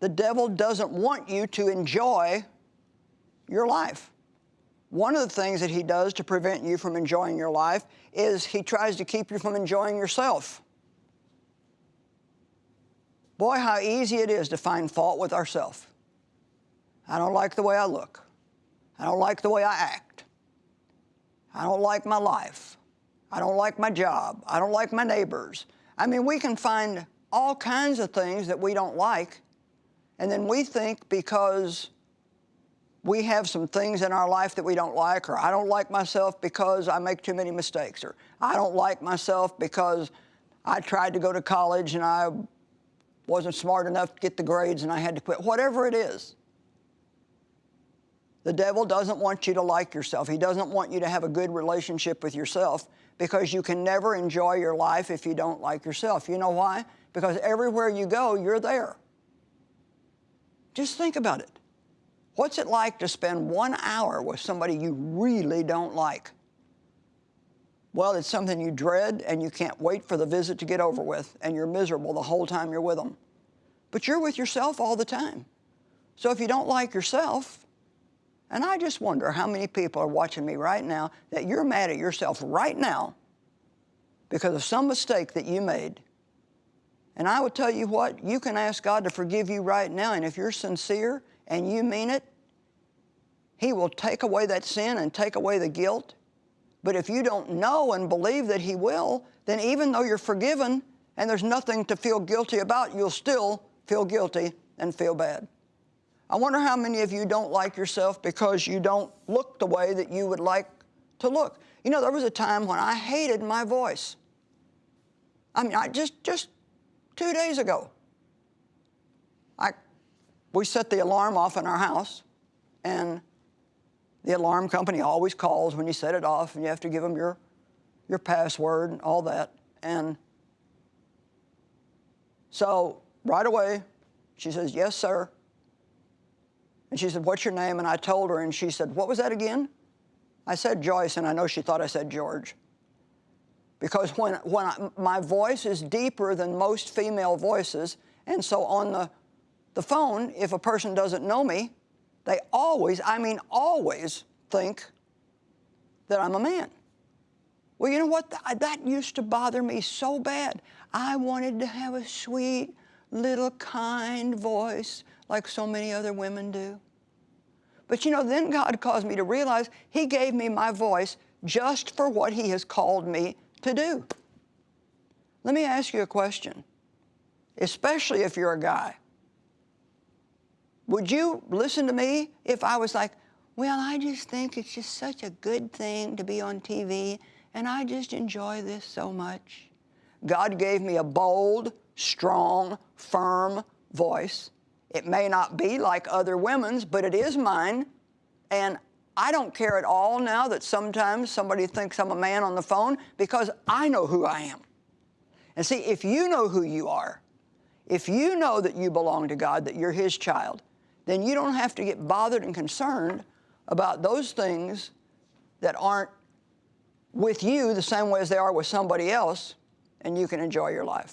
the devil doesn't want you to enjoy your life. One of the things that he does to prevent you from enjoying your life is he tries to keep you from enjoying yourself. Boy, how easy it is to find fault with ourselves. I don't like the way I look. I don't like the way I act. I don't like my life. I don't like my job. I don't like my neighbors. I mean, we can find all kinds of things that we don't like, and then we think because we have some things in our life that we don't like, or I don't like myself because I make too many mistakes, or I don't like myself because I tried to go to college and I wasn't smart enough to get the grades and I had to quit. Whatever it is, the devil doesn't want you to like yourself. He doesn't want you to have a good relationship with yourself because you can never enjoy your life if you don't like yourself. You know why? Because everywhere you go, you're there. Just think about it. What's it like to spend one hour with somebody you really don't like? Well, it's something you dread and you can't wait for the visit to get over with, and you're miserable the whole time you're with them. But you're with yourself all the time. So if you don't like yourself, and I just wonder how many people are watching me right now that you're mad at yourself right now because of some mistake that you made. And I would tell you what, you can ask God to forgive you right now, and if you're sincere and you mean it, He will take away that sin and take away the guilt. But if you don't know and believe that He will, then even though you're forgiven and there's nothing to feel guilty about, you'll still feel guilty and feel bad. I wonder how many of you don't like yourself because you don't look the way that you would like to look. You know, there was a time when I hated my voice. I mean, I just, just two days ago, I, we set the alarm off in our house, and the alarm company always calls when you set it off, and you have to give them your, your password and all that. And so right away, she says, yes, sir. And she said, what's your name? And I told her, and she said, what was that again? I said Joyce, and I know she thought I said George. Because when, when I, my voice is deeper than most female voices, and so on the, the phone, if a person doesn't know me, they always, I mean always, think that I'm a man. Well, you know what? That used to bother me so bad. I wanted to have a sweet, little, kind voice like so many other women do. But you know, then God caused me to realize He gave me my voice just for what He has called me to do. Let me ask you a question, especially if you're a guy. Would you listen to me if I was like, well, I just think it's just such a good thing to be on TV, and I just enjoy this so much? God gave me a bold, strong, firm voice it may not be like other women's, but it is mine. And I don't care at all now that sometimes somebody thinks I'm a man on the phone because I know who I am. And see, if you know who you are, if you know that you belong to God, that you're His child, then you don't have to get bothered and concerned about those things that aren't with you the same way as they are with somebody else, and you can enjoy your life.